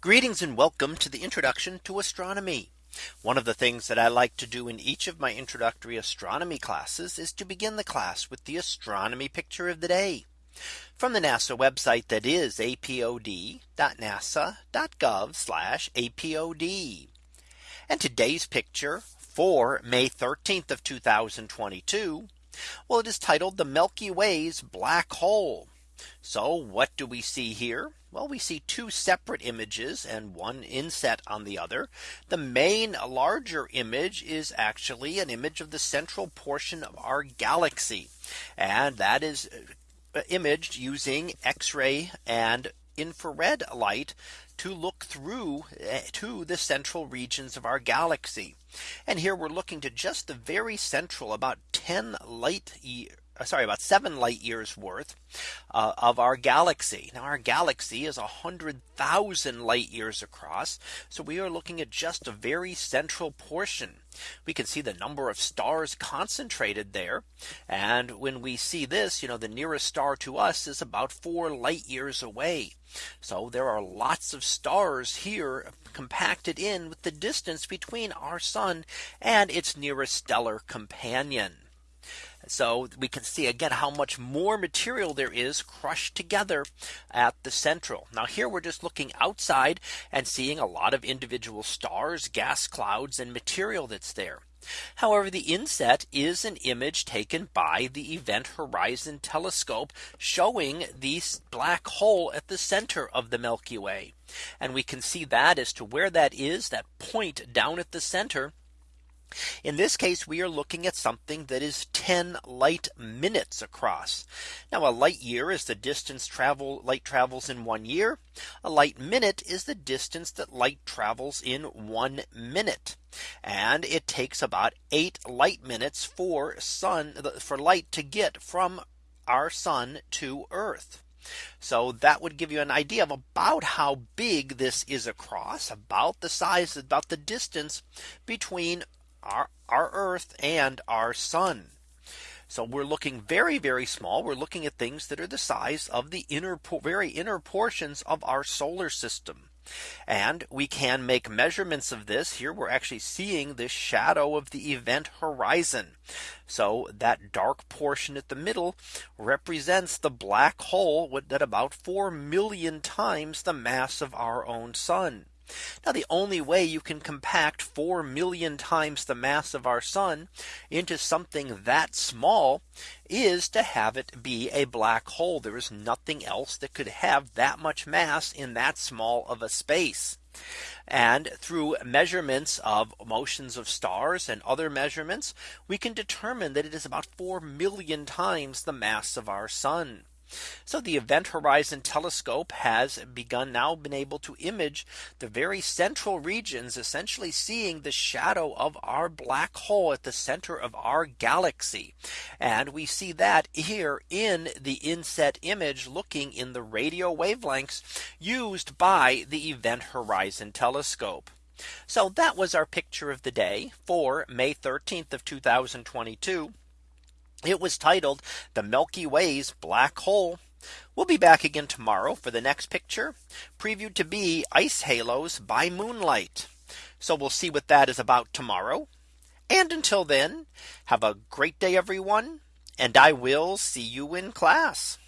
Greetings and welcome to the introduction to astronomy. One of the things that I like to do in each of my introductory astronomy classes is to begin the class with the astronomy picture of the day from the NASA website that is apod.nasa.gov apod. And today's picture for May 13th of 2022. Well, it is titled the Milky Way's black hole. So what do we see here? Well, we see two separate images and one inset on the other. The main larger image is actually an image of the central portion of our galaxy. And that is uh, imaged using X-ray and infrared light to look through uh, to the central regions of our galaxy. And here we're looking to just the very central about 10 light uh, sorry about seven light years worth uh, of our galaxy. Now our galaxy is a hundred thousand light years across. So we are looking at just a very central portion. We can see the number of stars concentrated there. And when we see this, you know, the nearest star to us is about four light years away. So there are lots of stars here compacted in with the distance between our sun and its nearest stellar companion. So we can see again how much more material there is crushed together at the central. Now here we're just looking outside and seeing a lot of individual stars, gas clouds and material that's there. However, the inset is an image taken by the Event Horizon Telescope showing the black hole at the center of the Milky Way. And we can see that as to where that is that point down at the center in this case, we are looking at something that is 10 light minutes across. Now a light year is the distance travel light travels in one year. A light minute is the distance that light travels in one minute. And it takes about eight light minutes for sun for light to get from our sun to Earth. So that would give you an idea of about how big this is across about the size about the distance between our, our Earth and our sun. So we're looking very, very small. We're looking at things that are the size of the inner, very inner portions of our solar system. And we can make measurements of this here. We're actually seeing the shadow of the event horizon. So that dark portion at the middle represents the black hole that about 4 million times the mass of our own sun. Now the only way you can compact 4 million times the mass of our sun into something that small is to have it be a black hole. There is nothing else that could have that much mass in that small of a space. And through measurements of motions of stars and other measurements, we can determine that it is about 4 million times the mass of our sun. So the Event Horizon Telescope has begun now been able to image the very central regions essentially seeing the shadow of our black hole at the center of our galaxy. And we see that here in the inset image looking in the radio wavelengths used by the Event Horizon Telescope. So that was our picture of the day for May 13th of 2022. It was titled the Milky Way's black hole. We'll be back again tomorrow for the next picture previewed to be ice halos by moonlight. So we'll see what that is about tomorrow. And until then, have a great day, everyone. And I will see you in class.